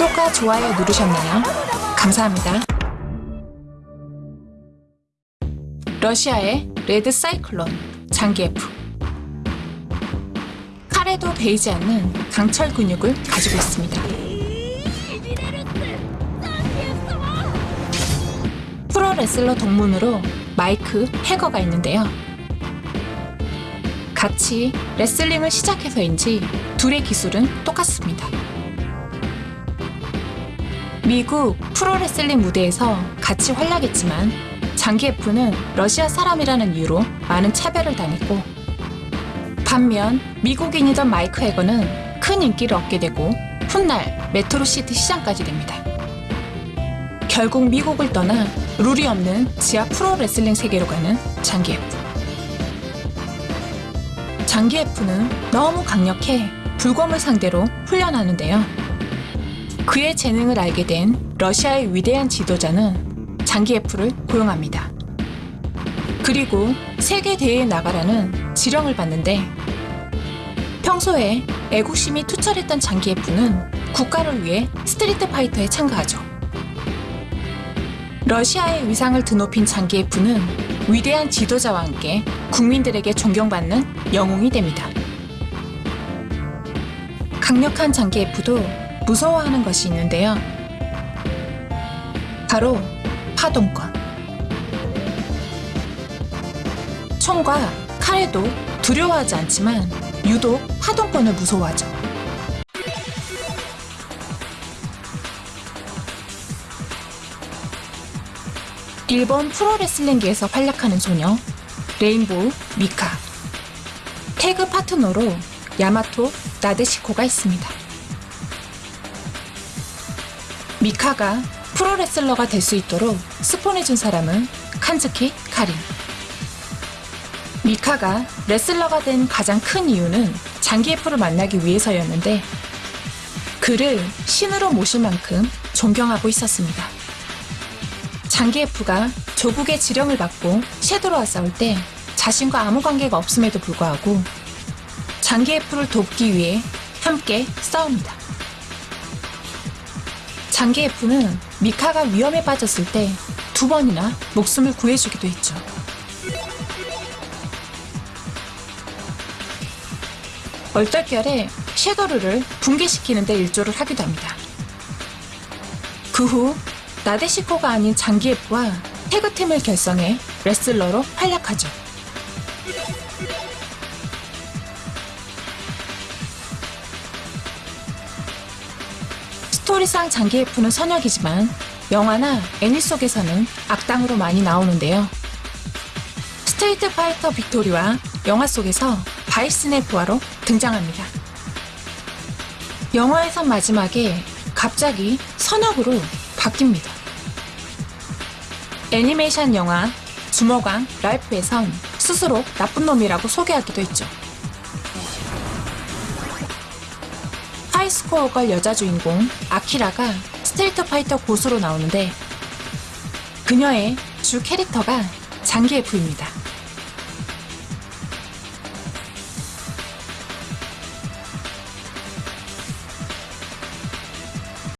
구독과 좋아요 누르셨나요? 감사합니다. 러시아의 레드 사이클론 장기에프 칼에도 베이지 않는 강철 근육을 가지고 있습니다. 프로 레슬러 동문으로 마이크 해거가 있는데요. 같이 레슬링을 시작해서인지 둘의 기술은 똑같습니다. 미국 프로레슬링 무대에서 같이 활약했지만 장기에프는 러시아 사람이라는 이유로 많은 차별을 당했고 반면 미국인이던 마이크 해거는 큰 인기를 얻게 되고 훗날 메트로시티 시장까지 됩니다. 결국 미국을 떠나 룰이 없는 지하 프로레슬링 세계로 가는 장기에프. 장기에프는 너무 강력해 불곰을 상대로 훈련하는데요. 그의 재능을 알게 된 러시아의 위대한 지도자는 장기에프를 고용합니다. 그리고 세계 대회에 나가라는 지령을 받는데 평소에 애국심이 투철했던 장기에프는 국가를 위해 스트리트 파이터에 참가하죠. 러시아의 위상을 드높인 장기에프는 위대한 지도자와 함께 국민들에게 존경받는 영웅이 됩니다. 강력한 장기F도 무서워하는 것이 있는데요. 바로 파동권. 총과 칼에도 두려워하지 않지만 유독 파동권을 무서워하죠. 일본 프로레슬링계에서 활약하는 소녀 레인보우 미카 태그 파트너로 야마토 나데시코가 있습니다. 미카가 프로레슬러가 될 수 있도록 스폰해준 사람은 칸즈키 카린. 미카가 레슬러가 된 가장 큰 이유는 장기예프를 만나기 위해서였는데 그를 신으로 모실 만큼 존경하고 있었습니다. 장기예프가 조국의 지령을 받고 섀도로와 싸울 때 자신과 아무 관계가 없음에도 불구하고 장기예프를 돕기 위해 함께 싸웁니다. 장기예프는 미카가 위험에 빠졌을 때 두 번이나 목숨을 구해주기도 했죠. 얼떨결에 섀도르를 붕괴시키는 데 일조를 하기도 합니다. 그 후 나데시코가 아닌 장기예프와 태그팀을 결성해 레슬러로 활약하죠. 스토리상 장기예프는 선역이지만 영화나 애니 속에서는 악당으로 많이 나오는데요. 스트리트 파이터 빅토리와 영화 속에서 바이슨의 부하로 등장합니다. 영화에선 마지막에 갑자기 선역으로 바뀝니다. 애니메이션 영화 주먹왕 랄프에선 스스로 나쁜 놈이라고 소개하기도 했죠. 하이스코어 걸 여자 주인공 아키라가 스트리트 파이터 고수로 나오는데 그녀의 주 캐릭터가 장기예프입니다.